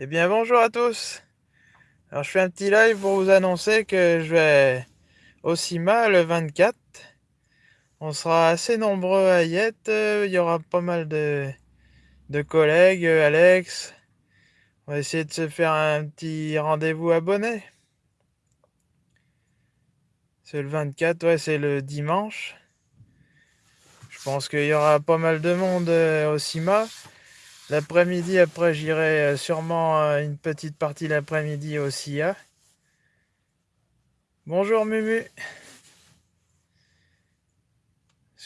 Eh bien bonjour à tous Alors je fais un petit live pour vous annoncer que je vais au CIMA le 24. On sera assez nombreux à y il y aura pas mal de, de collègues, Alex. On va essayer de se faire un petit rendez-vous abonné. C'est le 24, ouais c'est le dimanche. Je pense qu'il y aura pas mal de monde euh, au CIMA. L'après-midi, après, j'irai euh, sûrement euh, une petite partie l'après-midi au SIA. Bonjour Mumu.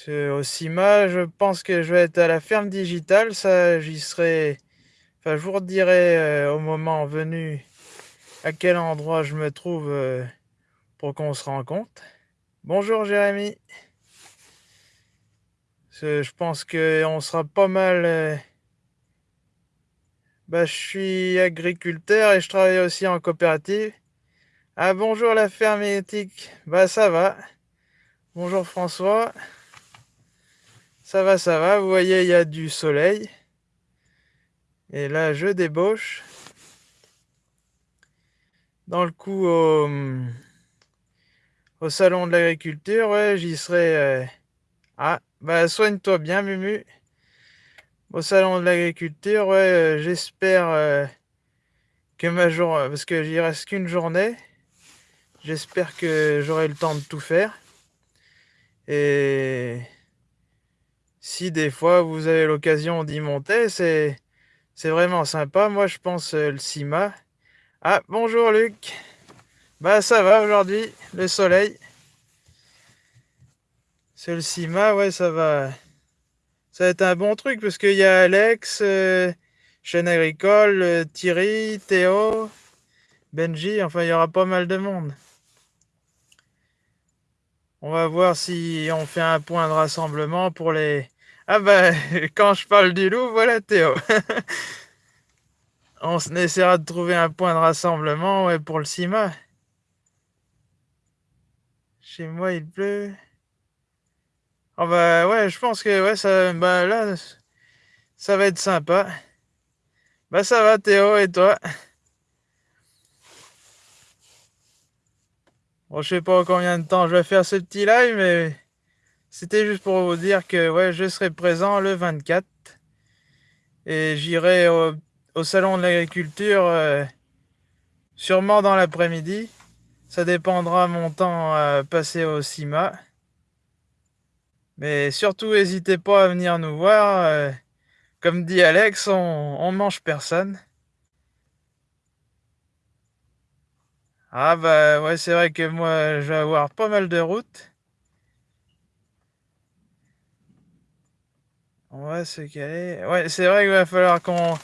Au CIMA, je pense que je vais être à la ferme digitale. Ça, j'y serai. Enfin, je vous redirai euh, au moment venu à quel endroit je me trouve pour qu'on se rencontre. Bonjour Jérémy. Je pense qu'on sera pas mal bah, je suis agriculteur et je travaille aussi en coopérative. Ah bonjour la ferme éthique. Bah ça va. Bonjour François. Ça va, ça va. Vous voyez, il y a du soleil. Et là, je débauche. Dans le coup, au, salon de l'agriculture, ouais, j'y serai. Euh, ah, bah soigne-toi bien, Mumu au salon de l'agriculture, ouais, euh, j'espère euh, que ma journée, parce que j'y reste qu'une journée, j'espère que j'aurai le temps de tout faire. Et si des fois vous avez l'occasion d'y monter, c'est c'est vraiment sympa. Moi, je pense euh, le CIMA. Ah, bonjour Luc. Bah ça va aujourd'hui, le soleil. C'est le CIMA, ouais, ça va. Ça va être un bon truc parce qu'il y a Alex, euh, Chaîne Agricole, euh, Thierry, Théo, Benji, enfin il y aura pas mal de monde. On va voir si on fait un point de rassemblement pour les... Ah bah, quand je parle du loup, voilà Théo. on essaiera de trouver un point de rassemblement ouais, pour le CIMA. Chez moi, il pleut. Oh bah je pense que ça, bah là, ça va être sympa. Bah ça va Théo et toi? Bon, je sais pas combien de temps je vais faire ce petit live, mais c'était juste pour vous dire que je serai présent le 24 et j'irai au, salon de l'agriculture euh, sûrement dans l'après-midi. Ça dépendra mon temps à passer au CIMA. Mais surtout, n'hésitez pas à venir nous voir. Euh, comme dit Alex, on, on mange personne. Ah bah ouais, c'est vrai que moi, je vais avoir pas mal de routes. On va se caler. Ouais, c'est vrai qu'il va falloir qu'on...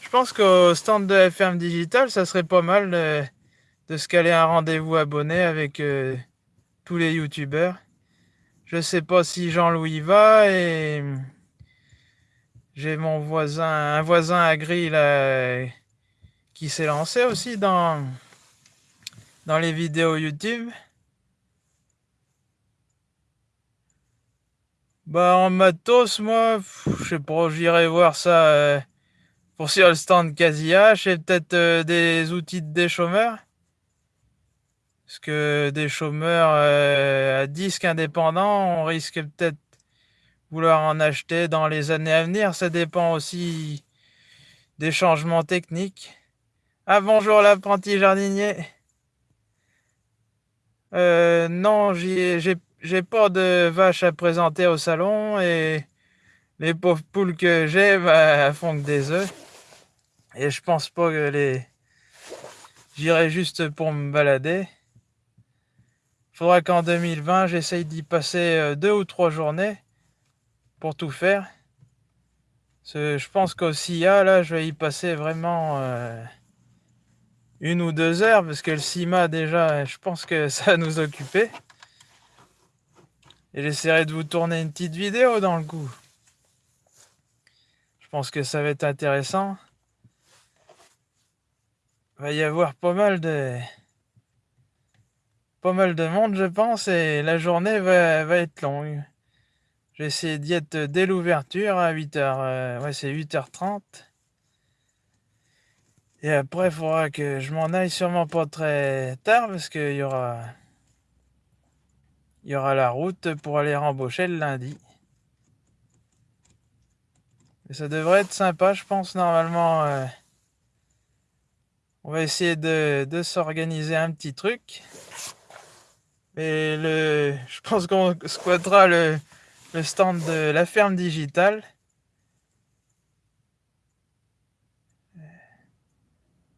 Je pense qu'au stand de la ferme digitale, ça serait pas mal de, se caler un rendez-vous abonné avec euh, tous les youtubeurs. Je sais pas si Jean-Louis va et j'ai mon voisin, un voisin agri là, qui s'est lancé aussi dans, dans les vidéos YouTube. Bah en matos, moi, je sais pas, j'irai voir ça euh, pour sur le stand Casillage et peut-être euh, des outils de déchômeurs. Parce que des chômeurs euh, à disque indépendants, on risque peut-être vouloir en acheter dans les années à venir. Ça dépend aussi des changements techniques. Ah bonjour l'apprenti jardinier. Euh, non, j'ai pas de vaches à présenter au salon et les pauvres poules que j'ai bah, font que des œufs. Et je pense pas que les... J'irai juste pour me balader faudra qu'en 2020, j'essaye d'y passer euh, deux ou trois journées pour tout faire. Je pense qu'au CIA, là, je vais y passer vraiment euh, une ou deux heures, parce que le CIMA, déjà, je pense que ça va nous occuper. Et j'essaierai de vous tourner une petite vidéo dans le coup. Je pense que ça va être intéressant. Va y avoir pas mal de pas mal de monde, je pense, et la journée va, être longue. J'ai essayé d'y être dès l'ouverture à 8h. Euh, ouais, c'est 8h30. Et après, il faudra que je m'en aille sûrement pas très tard parce qu'il y aura... Y aura la route pour aller rembaucher le lundi. Et ça devrait être sympa, je pense, normalement. Euh, on va essayer de s'organiser un petit truc. Et le, je pense qu'on squattera le, le stand de la ferme digitale.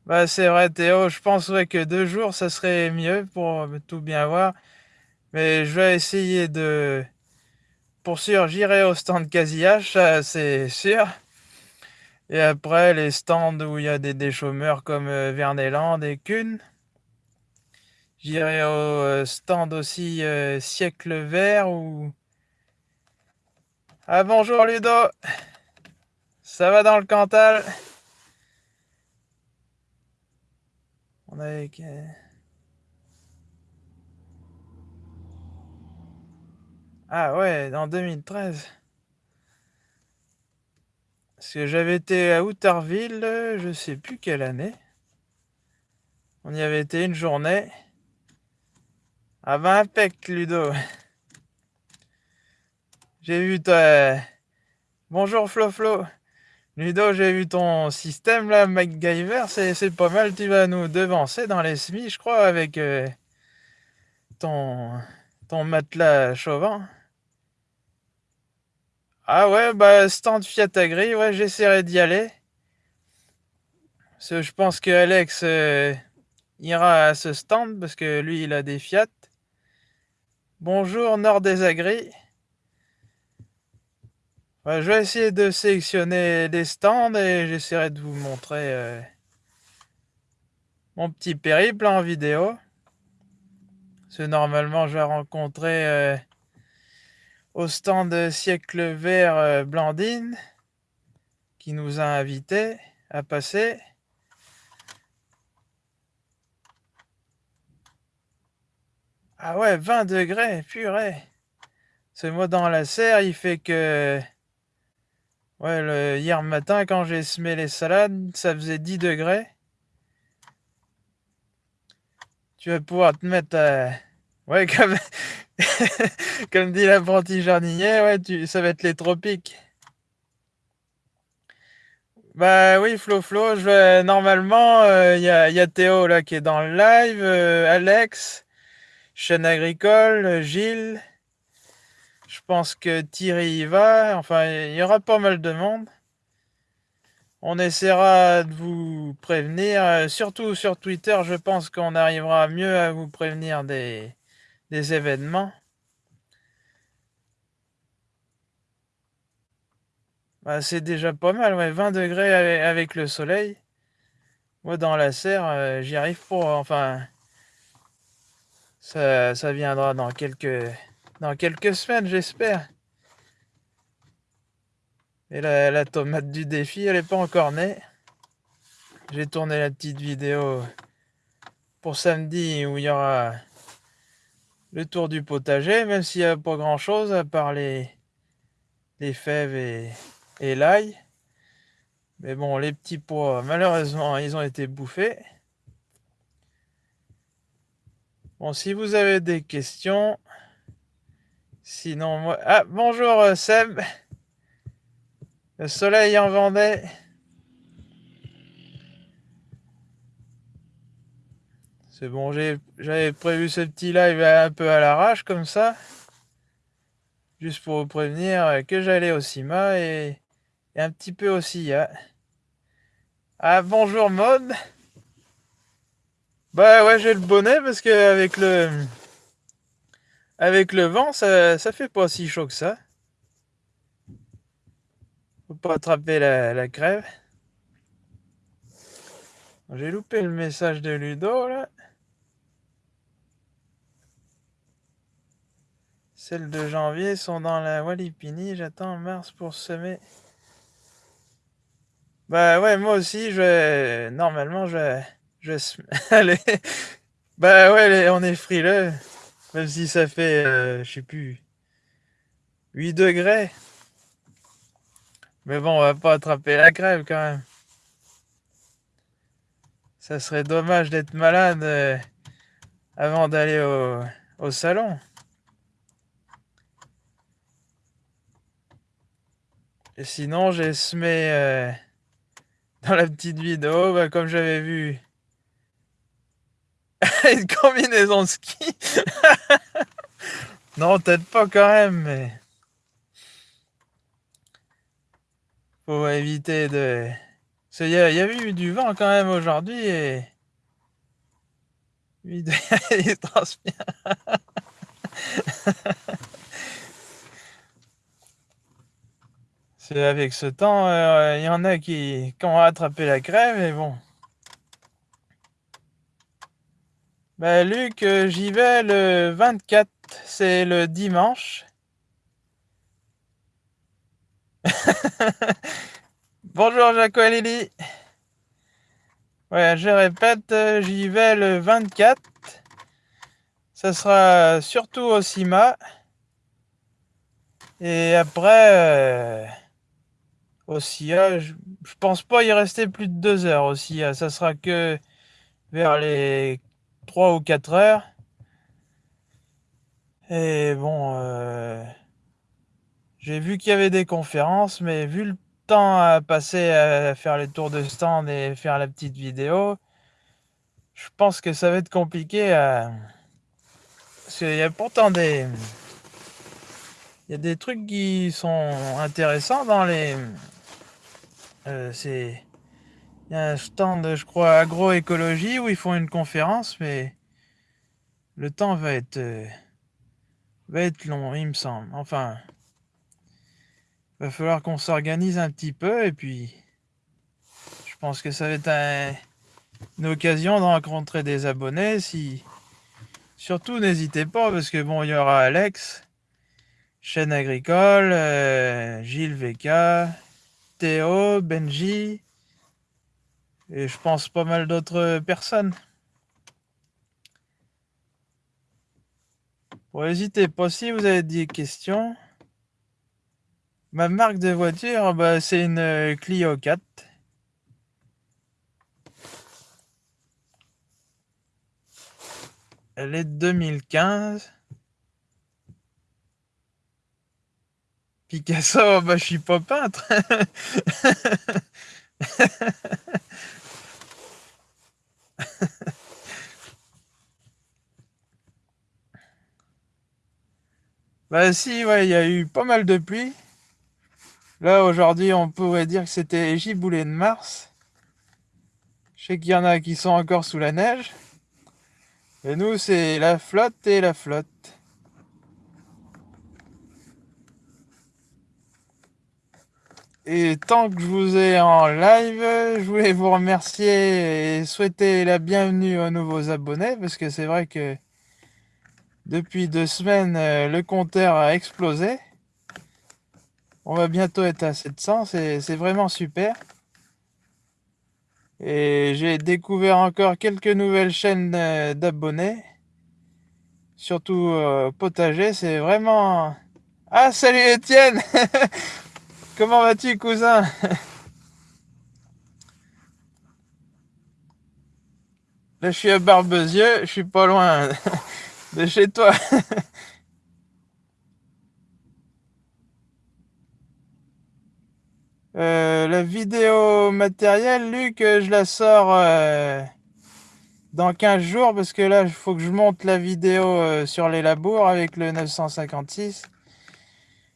Bah c'est vrai Théo, je pense que deux jours ça serait mieux pour tout bien voir. Mais je vais essayer de... Pour sûr, j'irai au stand quasi-H, c'est sûr. Et après, les stands où il y a des, des chômeurs comme euh, Verneland et Kuhn. J'irai au euh, stand aussi euh, Siècle Vert ou... Ah bonjour Ludo Ça va dans le Cantal? On a... Ah ouais, en 2013. Parce que j'avais été à Outerville, je sais plus quelle année. On y avait été une journée. Ah ben impec, Ludo. J'ai vu ta... Bonjour Flo Flo. Ludo, j'ai vu ton système là, MacGyver, c'est pas mal. Tu vas nous devancer dans les semis, je crois, avec euh, ton, matelas chauvin. Ah ouais, bah stand Fiat Agri, ouais, j'essaierai d'y aller. Je pense que Alex euh, ira à ce stand parce que lui, il a des Fiat. Bonjour Nord des Agri. je vais essayer de sélectionner des stands et j'essaierai de vous montrer euh, mon petit périple en vidéo. Parce normalement, je vais rencontrer... Euh, au stand siècle vert euh, Blandine qui nous a invités à passer. Ah ouais, 20 degrés, purée. Ce moi dans la serre, il fait que... Ouais, hier matin, quand j'ai semé les salades, ça faisait 10 degrés. Tu vas pouvoir te mettre à... Ouais, comme... Comme dit l'apprenti jardinier, ouais, tu, ça va être les tropiques. Bah oui, Flo Flo, je normalement, il euh, y, a, y, a, Théo là qui est dans le live, euh, Alex, chaîne agricole, Gilles. Je pense que Thierry y va. Enfin, il y aura pas mal de monde. On essaiera de vous prévenir, euh, surtout sur Twitter, je pense qu'on arrivera mieux à vous prévenir des, événements. Bah, c'est déjà pas mal, ouais, 20 degrés avec, le soleil. Moi, dans la serre, euh, j'y arrive pas. Enfin, ça, viendra dans quelques, dans quelques semaines, j'espère. Et la, tomate du défi, elle est pas encore née. J'ai tourné la petite vidéo pour samedi où il y aura le tour du potager, même s'il n'y a pas grand chose à part les, les fèves et l'ail. Mais bon, les petits pois, malheureusement, ils ont été bouffés. Bon, si vous avez des questions, sinon moi... Ah, bonjour euh, Seb Le soleil en Vendée C'est bon, j'avais prévu ce petit live un peu à l'arrache comme ça. Juste pour vous prévenir que j'allais au CIMA et, un petit peu aussi. Hein. Ah bonjour mode. Bah ouais j'ai le bonnet parce que avec le avec le vent ça, ça fait pas si chaud que ça. Faut pas attraper la, la crève. J'ai loupé le message de Ludo là. Celles de janvier sont dans la Walipini. J'attends mars pour semer. Bah ouais, moi aussi, je. Normalement, je vais... Je Allez. Bah ouais, on est frileux. Même si ça fait, euh, je sais plus, 8 degrés. Mais bon, on va pas attraper la crève quand même. Ça serait dommage d'être malade euh, avant d'aller au, salon. Et sinon, j'ai semé euh, dans la petite vidéo, bah, comme j'avais vu une combinaison de ski. non, peut-être pas quand même, mais faut éviter de il y, a eu du vent quand même aujourd'hui et. Il transpire. C'est avec ce temps, euh, il y en a qui, ont rattrapé la crève, mais bon. Ben, Luc, euh, j'y vais le 24, c'est le dimanche. Bonjour Jaco et. Ouais, je répète, euh, j'y vais le 24. Ça sera surtout au CIMA. Et après, euh, au CIA, je, pense pas y rester plus de deux heures au CIA. Ça sera que vers les 3 ou 4 heures. Et bon, euh, j'ai vu qu'il y avait des conférences, mais vu le à passer à faire les tours de stand et faire la petite vidéo, je pense que ça va être compliqué à... Parce qu'il y a pourtant des... Il y a des trucs qui sont intéressants dans les... Euh. Il y a un stand, je crois, agroécologie où ils font une conférence, mais le temps va être... Euh, va être long, il me semble. Enfin, va falloir qu'on s'organise un petit peu et puis je pense que ça va être une occasion de rencontrer des abonnés. Si surtout n'hésitez pas parce que bon il y aura Alex, chaîne agricole, euh, Gilles VK, Théo, Benji et je pense pas mal d'autres personnes. Bon, n'hésitez pas si vous avez des questions. Ma marque de voiture, bah, c'est une euh, Clio 4. Elle est de 2015. Picasso, bah, je suis pas peintre. bah si, ouais, il y a eu pas mal de pluie. Là, aujourd'hui, on pourrait dire que c'était Giboulet de Mars. Je sais qu'il y en a qui sont encore sous la neige. Et nous, c'est la flotte et la flotte. Et tant que je vous ai en live, je voulais vous remercier et souhaiter la bienvenue aux nouveaux abonnés parce que c'est vrai que depuis deux semaines, le compteur a explosé. On va bientôt être à 700, c'est vraiment super. Et j'ai découvert encore quelques nouvelles chaînes d'abonnés. Surtout euh, potager, c'est vraiment... Ah, salut Étienne Comment vas-tu, cousin? Là, je suis à Barbezieux, je suis pas loin de chez toi. Euh, la vidéo matérielle, Luc, euh, je la sors euh, dans 15 jours parce que là, il faut que je monte la vidéo sur les labours avec le 956.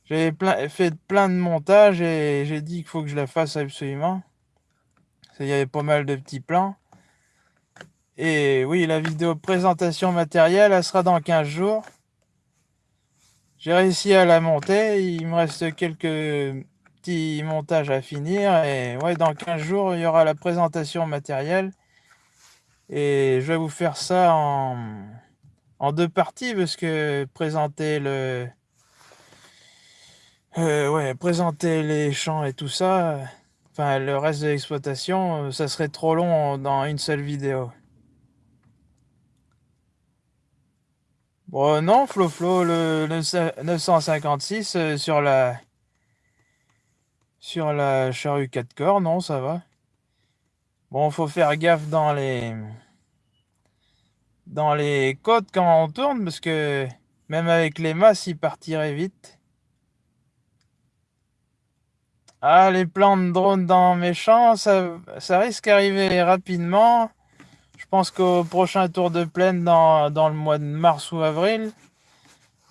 J'avais fait plein de montages et j'ai dit qu'il faut que je la fasse absolument. Il y avait pas mal de petits plans. Et oui, la vidéo présentation matérielle, elle sera dans 15 jours. J'ai réussi à la monter. Il me reste quelques montage à finir. Et ouais, dans 15 jours, il y aura la présentation matérielle. Et je vais vous faire ça en, en deux parties parce que présenter le... Euh, ouais, présenter les champs et tout ça, enfin le reste de l'exploitation, ça serait trop long dans une seule vidéo. Bon, non, Flo Flo, le 956 euh, sur la sur la charrue 4 corps, non, ça va. Bon, faut faire gaffe dans les dans les côtes quand on tourne parce que même avec les masses, il partirait vite. Ah, les plans de drone dans mes champs, ça, risque d'arriver rapidement. Je pense qu'au prochain tour de plaine dans, le mois de mars ou avril,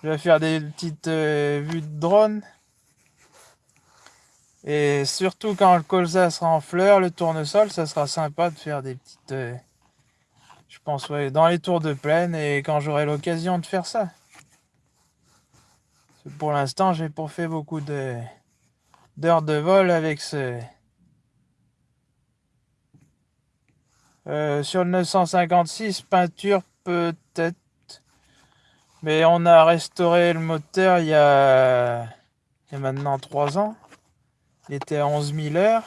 je vais faire des petites euh, vues de drone. Et surtout quand le colza sera en fleurs, le tournesol, ça sera sympa de faire des petites... Euh, je pense, ouais, dans les tours de plaine et quand j'aurai l'occasion de faire ça. Pour l'instant, j'ai pas fait beaucoup d'heures de vol avec ce... Euh, sur le 956, peinture peut-être. Mais on a restauré le moteur il y a, maintenant 3 ans. Il était à 11 000 heures.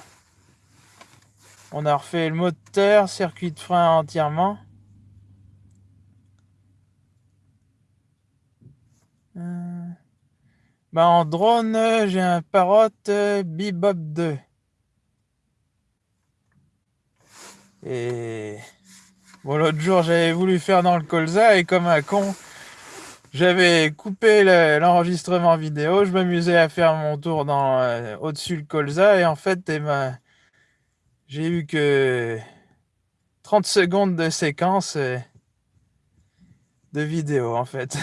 On a refait le moteur, circuit de frein entièrement. Euh, bah en drone, j'ai un Parrot Bebop 2. Et bon, l'autre jour, j'avais voulu faire dans le colza et comme un con, j'avais coupé l'enregistrement vidéo, je m'amusais à faire mon tour dans euh, au-dessus le colza et en fait, eh ben, j'ai eu que 30 secondes de séquence euh, de vidéo en fait.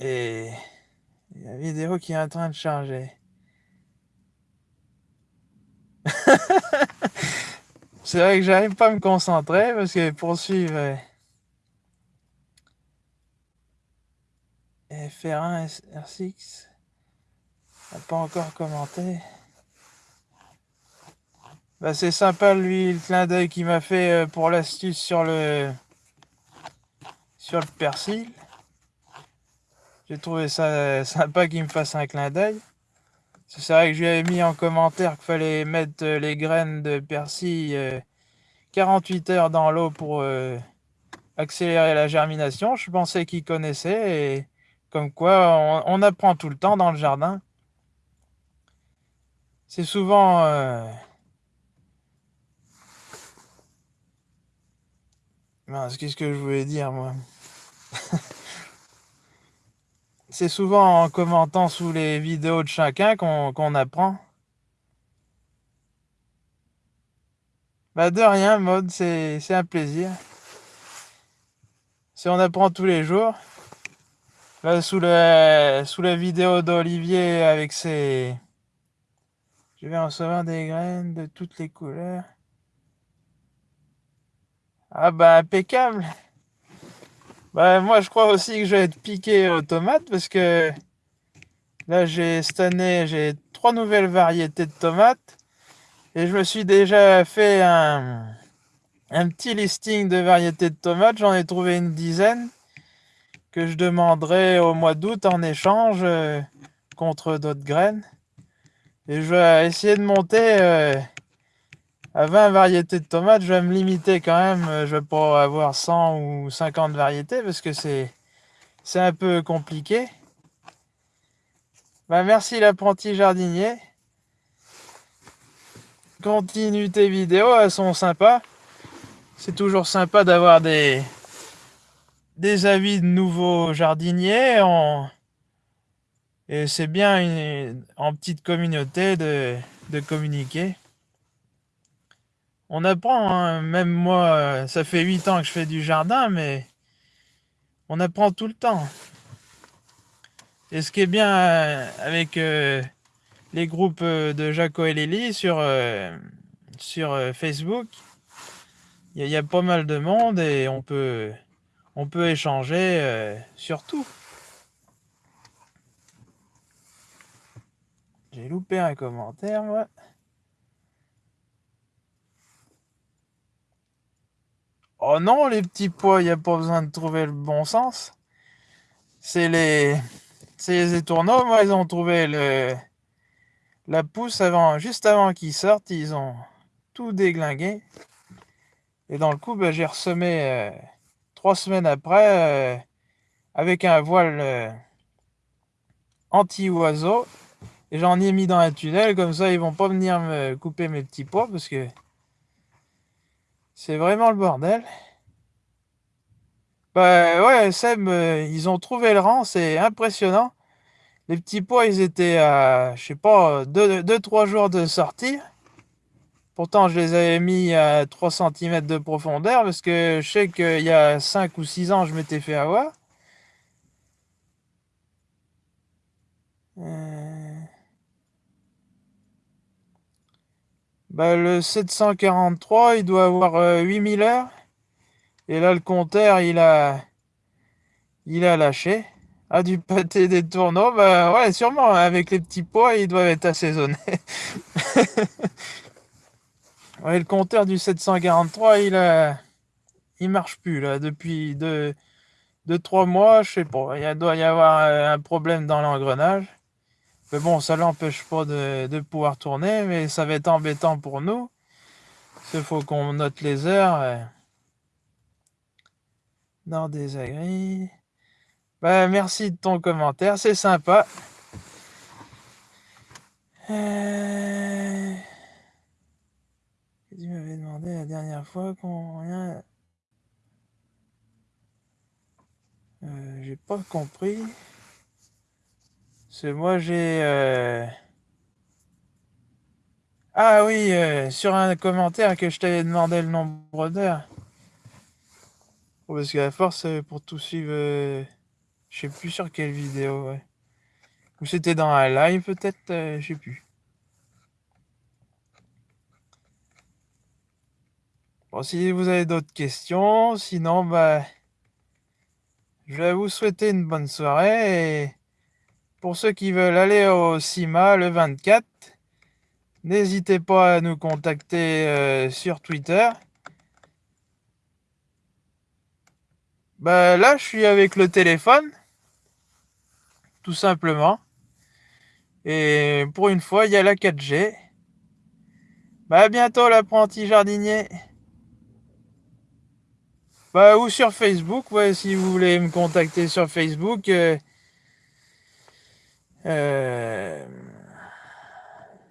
Et la vidéo qui est en train de charger. C'est vrai que j'arrive pas à me concentrer parce que poursuivre euh, FR1 R6 n'a pas encore commenté. Bah c'est sympa lui le clin d'œil qu'il m'a fait euh, pour l'astuce sur le sur le persil. J'ai trouvé ça euh, sympa qu'il me fasse un clin d'œil. C'est vrai que je lui avais mis en commentaire qu'il fallait mettre euh, les graines de persil 48 heures dans l'eau pour accélérer la germination. Je pensais qu'il connaissait et comme quoi on, apprend tout le temps dans le jardin. C'est souvent qu'est-ce que je voulais dire, moi? C'est souvent en commentant sous les vidéos de chacun qu'on apprend. Bah de rien, mode, c'est un plaisir. Si on apprend tous les jours. Là, sous la, sous la vidéo d'Olivier avec ses... Je vais recevoir des graines de toutes les couleurs. Ah bah impeccable. Bah moi je crois aussi que je vais être piqué aux tomates parce que là j'ai cette année j'ai trois nouvelles variétés de tomates et je me suis déjà fait un, petit listing de variétés de tomates. J'en ai trouvé une dizaine que je demanderai au mois d'août en échange euh, contre d'autres graines. Et je vais essayer de monter euh, à 20 variétés de tomates, je vais me limiter quand même. Euh, je vais pas avoir 100 ou 50 variétés parce que c'est c'est un peu compliqué. Bah, merci l'apprenti jardinier. Continue tes vidéos, elles sont sympas. C'est toujours sympa d'avoir des, des avis de nouveaux jardiniers. Et c'est bien en petite communauté de, de communiquer. On apprend, hein. même moi, ça fait 8 ans que je fais du jardin, mais on apprend tout le temps. Et ce qui est bien euh, avec euh, les groupes euh, de Jaco et Lily sur, sur Facebook, il y, a pas mal de monde et on peut, on peut échanger sur tout. J'ai loupé un commentaire, moi. Oh non, les petits pois, il n'y a pas besoin de trouver le bon sens. C'est les... Les étourneaux, moi, ils ont trouvé le... La pousse avant, juste avant qu'ils sortent, ils ont tout déglingué. Et dans le coup, ben, j'ai ressemé euh, trois semaines après euh, avec un voile euh, anti-oiseau. Et j'en ai mis dans un tunnel, comme ça ils vont pas venir me couper mes petits pois parce que C'est vraiment le bordel. Bah ouais, Seb, euh, ils ont trouvé le rang, c'est impressionnant. Les petits pois, ils étaient à, je sais pas, 2-3 jours de sortie. Pourtant, je les avais mis à 3 cm de profondeur parce que je sais qu'il y a 5 ou 6 ans, je m'étais fait avoir. Euh. Bah, le 743, il doit avoir 8000 euh, heures. Et là, le compteur, il a, il a lâché. Ah, du pâté des tourneaux, bah ouais, sûrement, avec les petits pois, ils doivent être assaisonnés. ouais, le compteur du 743, il a, il marche plus, là, depuis 2 deux, trois mois, je sais pas. Il doit y avoir euh, un problème dans l'engrenage. Mais bon, ça l'empêche pas de, pouvoir tourner, mais ça va être embêtant pour nous. Il faut qu'on note les heures. Euh, dans des agris. Bah, merci de ton commentaire, c'est sympa. Euh... Tu m'avais demandé la dernière fois qu'on rien. Euh, j'ai pas compris. C'est moi j'ai. Euh... Ah oui, euh, sur un commentaire que je t'avais demandé le nombre d'heures. Parce qu'à force, euh, pour tout suivre, euh, je sais plus sur quelle vidéo, ouais. Ou c'était dans un live peut-être, je sais plus. Bon, si vous avez d'autres questions, sinon, bah, je vais vous souhaiter une bonne soirée et pour ceux qui veulent aller au CIMA le 24, n'hésitez pas à nous contacter sur Twitter. Bah là, je suis avec le téléphone, tout simplement. Et pour une fois, il y a la 4G. Bah à bientôt l'apprenti jardinier. Bah ou sur Facebook, ouais, si vous voulez me contacter sur Facebook. Euh, euh,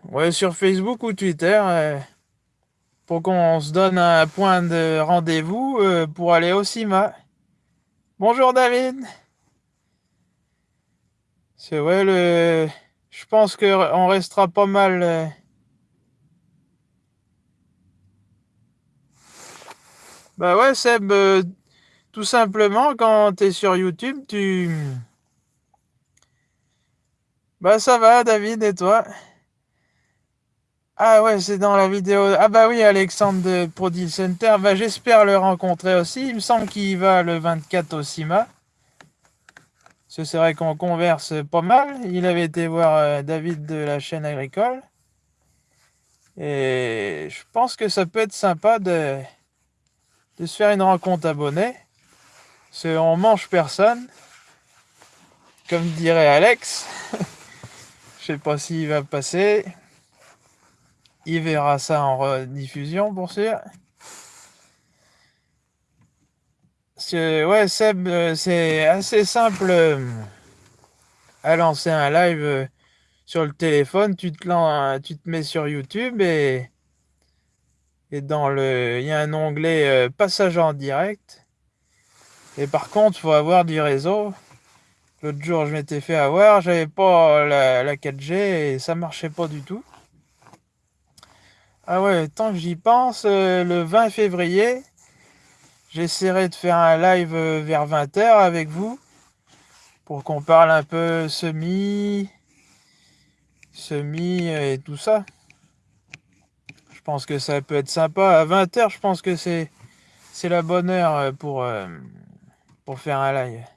ouais, sur Facebook ou Twitter. Euh, pour qu'on se donne un point de rendez-vous pour aller au CIMA. Bonjour David. C'est vrai, le... je pense qu'on restera pas mal. Euh, bah ouais, Seb, euh, tout simplement, quand tu es sur YouTube, tu. Bah ça va, David, et toi? Ah ouais, c'est dans la vidéo. Ah bah oui, Alexandre de Produce Center. Bah j'espère le rencontrer aussi. Il me semble qu'il va le 24 au CIMA. C'est vrai qu'on converse pas mal. Il avait été voir euh, David de la chaîne agricole. Et je pense que ça peut être sympa de, de se faire une rencontre abonnée. Parce qu'on mange personne. Comme dirait Alex. Je sais pas s'il va passer. Il verra ça en rediffusion pour sûr. ouais, Seb, euh, c'est assez simple euh, à lancer un live euh, sur le téléphone. Tu te, tu te mets sur YouTube et, et dans le, il y a un onglet passage en direct. Et par contre, faut avoir du réseau. L'autre jour, je m'étais fait avoir, j'avais pas la, la 4G et ça marchait pas du tout. Ah ouais, tant que j'y pense, euh, le 20 février, j'essaierai de faire un live euh, vers 20h avec vous pour qu'on parle un peu semi, semi et tout ça. Je pense que ça peut être sympa. À 20h, je pense que c'est c'est la bonne heure euh, pour, pour faire un live.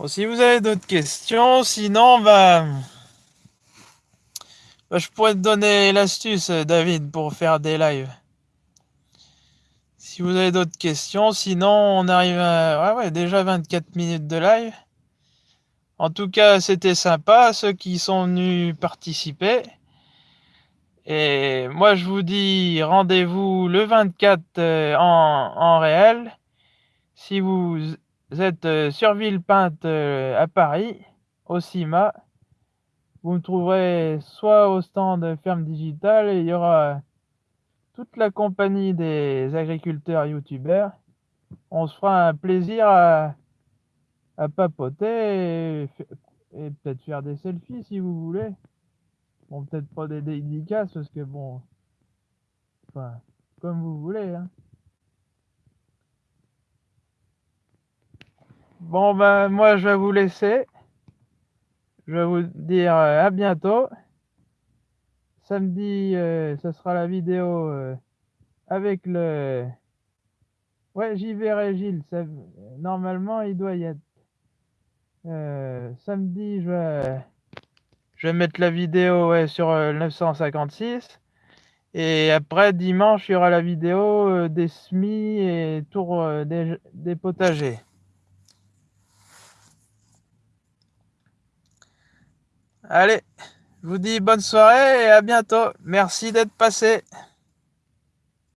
Bon, si vous avez d'autres questions, sinon, bah... Bah, je pourrais te donner l'astuce, David, pour faire des lives. Si vous avez d'autres questions, sinon on arrive à ouais, ouais, déjà 24 minutes de live. En tout cas, c'était sympa, ceux qui sont venus participer. Et moi, je vous dis rendez-vous le 24 euh, en, en réel. Si vous êtes euh, sur Villepinte euh, à Paris, au CIMA, vous me trouverez soit au stand Ferme Digitale il y aura toute la compagnie des agriculteurs youtubeurs. On se fera un plaisir à, à papoter et, peut-être faire des selfies si vous voulez. Bon, peut-être pas des dédicaces parce que bon, enfin, comme vous voulez. Hein. Bon, ben, moi, je vais vous laisser. Je vais vous dire euh, à bientôt. Samedi, euh, ce sera la vidéo euh, avec le... Ouais, j'y verrai Gilles. Normalement, il doit y être. samedi, je vais... mettre la vidéo sur le 956. Et après, dimanche, il y aura la vidéo des semis et tour des potagers. Allez, je vous dis bonne soirée et à bientôt. Merci d'être passé.